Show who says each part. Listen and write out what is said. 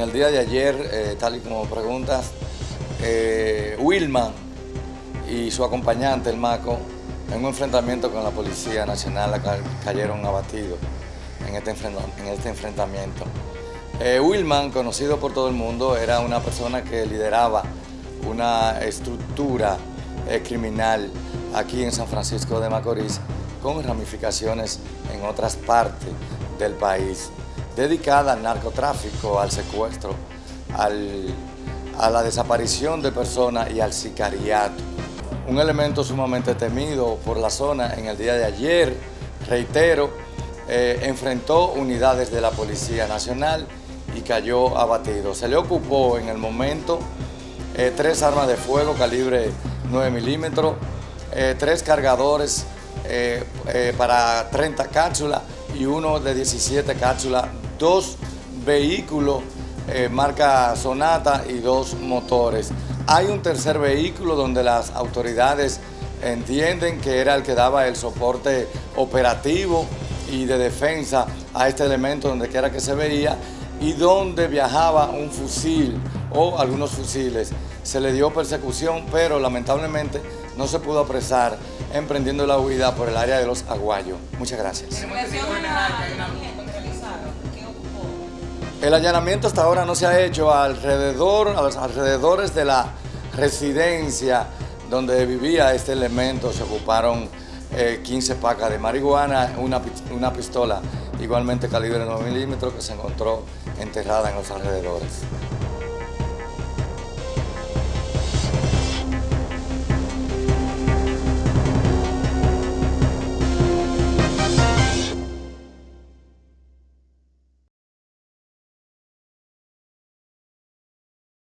Speaker 1: En el día de ayer, eh, tal y como preguntas, eh, Wilman y su acompañante, el Maco, en un enfrentamiento con la Policía Nacional cayeron abatidos en este, este enfrentamiento. Eh, Wilman, conocido por todo el mundo, era una persona que lideraba una estructura criminal aquí en San Francisco de Macorís con ramificaciones en otras partes del país, dedicada al narcotráfico, al secuestro, a la desaparición de personas y al sicariato un elemento sumamente temido por la zona en el día de ayer, reitero, eh, enfrentó unidades de la Policía Nacional y cayó abatido. Se le ocupó en el momento eh, tres armas de fuego calibre 9 milímetros, eh, tres cargadores para 30 cápsulas y uno de 17 cápsulas, dos vehículos marca Sonata y dos motores. Hay un tercer vehículo donde las autoridades entienden que era el que daba el soporte operativo y de defensa a este elemento donde quiera que se veía y donde viajaba un fusil o algunos fusiles. Se le dio persecución, pero lamentablemente no se pudo apresar emprendiendo la huida por el área de los Aguayos. Muchas gracias. El allanamiento hasta ahora no se ha hecho alrededor, a los alrededores de la residencia donde vivía este elemento. Se ocuparon 15 eh, pacas de marihuana, una, una pistola igualmente calibre 9 milímetros que se encontró enterrada en los alrededores.